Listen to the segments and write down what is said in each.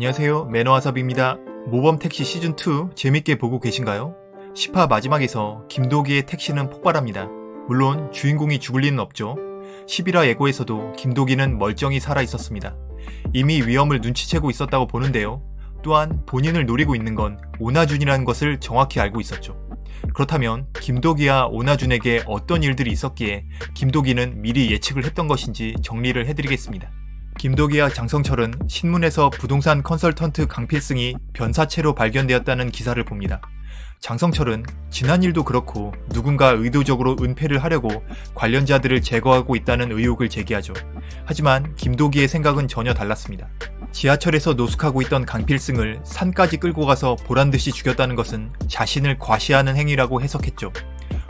안녕하세요 매너와섭입니다. 모범택시 시즌2 재밌게 보고 계신가요? 10화 마지막에서 김도기의 택시는 폭발합니다. 물론 주인공이 죽을 리는 없죠. 11화 예고에서도 김도기는 멀쩡히 살아있었습니다. 이미 위험을 눈치채고 있었다고 보는데요. 또한 본인을 노리고 있는 건 오나준이라는 것을 정확히 알고 있었죠. 그렇다면 김도기와 오나준에게 어떤 일들이 있었기에 김도기는 미리 예측을 했던 것인지 정리를 해드리겠습니다. 김도기와 장성철은 신문에서 부동산 컨설턴트 강필승이 변사체로 발견되었다는 기사를 봅니다. 장성철은 지난 일도 그렇고 누군가 의도적으로 은폐를 하려고 관련자들을 제거하고 있다는 의혹을 제기하죠. 하지만 김도기의 생각은 전혀 달랐습니다. 지하철에서 노숙하고 있던 강필승을 산까지 끌고 가서 보란듯이 죽였다는 것은 자신을 과시하는 행위라고 해석했죠.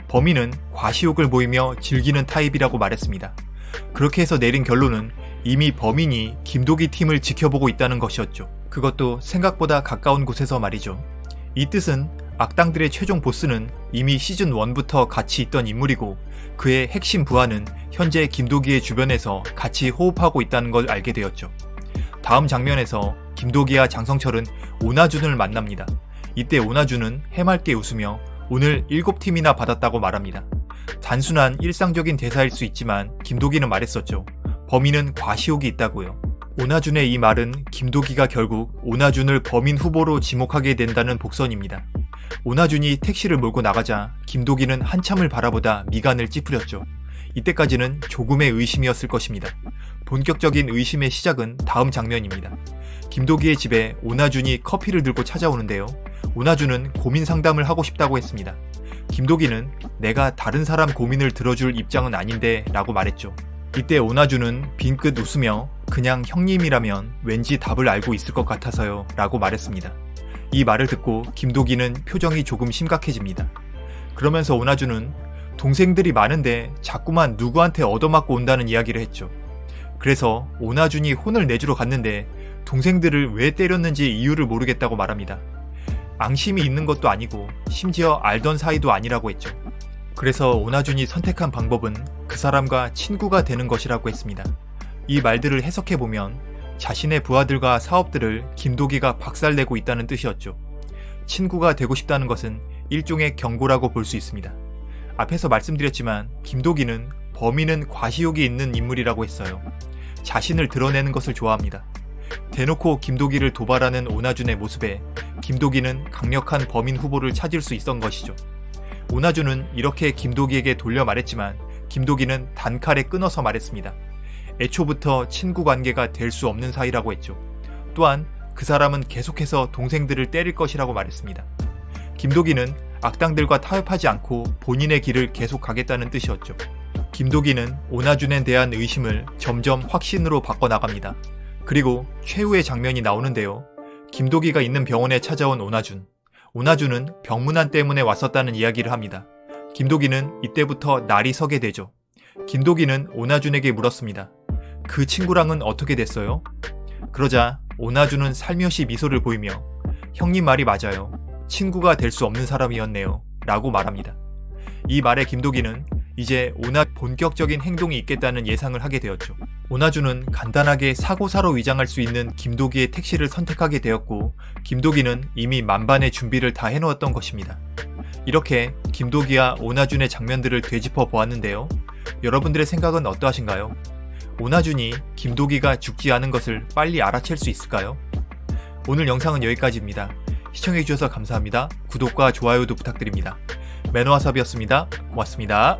범인은 과시욕을 보이며 즐기는 타입이라고 말했습니다. 그렇게 해서 내린 결론은 이미 범인이 김도기 팀을 지켜보고 있다는 것이었죠. 그것도 생각보다 가까운 곳에서 말이죠. 이 뜻은 악당들의 최종 보스는 이미 시즌1부터 같이 있던 인물이고 그의 핵심 부하는 현재 김도기의 주변에서 같이 호흡하고 있다는 걸 알게 되었죠. 다음 장면에서 김도기와 장성철은 오나준을 만납니다. 이때 오나준은 해맑게 웃으며 오늘 7팀이나 받았다고 말합니다. 단순한 일상적인 대사일 수 있지만 김도기는 말했었죠. 범인은 과시욕이 있다고요. 오나준의 이 말은 김도기가 결국 오나준을 범인 후보로 지목하게 된다는 복선입니다. 오나준이 택시를 몰고 나가자 김도기는 한참을 바라보다 미간을 찌푸렸죠. 이때까지는 조금의 의심이었을 것입니다. 본격적인 의심의 시작은 다음 장면입니다. 김도기의 집에 오나준이 커피를 들고 찾아오는데요. 오나준은 고민 상담을 하고 싶다고 했습니다. 김도기는 내가 다른 사람 고민을 들어줄 입장은 아닌데 라고 말했죠. 이때 오나준은 빙긋 웃으며 그냥 형님이라면 왠지 답을 알고 있을 것 같아서요 라고 말했습니다. 이 말을 듣고 김도기는 표정이 조금 심각해집니다. 그러면서 오나준은 동생들이 많은데 자꾸만 누구한테 얻어맞고 온다는 이야기를 했죠. 그래서 오나준이 혼을 내주러 갔는데 동생들을 왜 때렸는지 이유를 모르겠다고 말합니다. 앙심이 있는 것도 아니고 심지어 알던 사이도 아니라고 했죠. 그래서 오나준이 선택한 방법은 그 사람과 친구가 되는 것이라고 했습니다. 이 말들을 해석해보면 자신의 부하들과 사업들을 김도기가 박살내고 있다는 뜻이었죠. 친구가 되고 싶다는 것은 일종의 경고라고 볼 수 있습니다. 앞에서 말씀드렸지만 김도기는 범인은 과시욕이 있는 인물이라고 했어요. 자신을 드러내는 것을 좋아합니다. 대놓고 김도기를 도발하는 오나준의 모습에 김도기는 강력한 범인 후보를 찾을 수 있던 것이죠. 오나준은 이렇게 김도기에게 돌려 말했지만 김도기는 단칼에 끊어서 말했습니다. 애초부터 친구 관계가 될 수 없는 사이라고 했죠. 또한 그 사람은 계속해서 동생들을 때릴 것이라고 말했습니다. 김도기는 악당들과 타협하지 않고 본인의 길을 계속 가겠다는 뜻이었죠. 김도기는 오나준에 대한 의심을 점점 확신으로 바꿔나갑니다. 그리고 최후의 장면이 나오는데요. 김도기가 있는 병원에 찾아온 오나준. 오나준은 병문안 때문에 왔었다는 이야기를 합니다. 김도기는 이때부터 날이 서게 되죠. 김도기는 오나준에게 물었습니다. 그 친구랑은 어떻게 됐어요? 그러자 오나준은 살며시 미소를 보이며 형님 말이 맞아요. 친구가 될 수 없는 사람이었네요. 라고 말합니다. 이 말에 김도기는 이제 오나 본격적인 행동이 있겠다는 예상을 하게 되었죠. 오나주는 간단하게 사고사로 위장할 수 있는 김도기의 택시를 선택하게 되었고 김도기는 이미 만반의 준비를 다 해놓았던 것입니다. 이렇게 김도기와 오나준의 장면들을 되짚어 보았는데요. 여러분들의 생각은 어떠하신가요? 오나준이 김도기가 죽지 않은 것을 빨리 알아챌 수 있을까요? 오늘 영상은 여기까지입니다. 시청해주셔서 감사합니다. 구독과 좋아요도 부탁드립니다. 매너와삽이었습니다. 고맙습니다.